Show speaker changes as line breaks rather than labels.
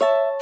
you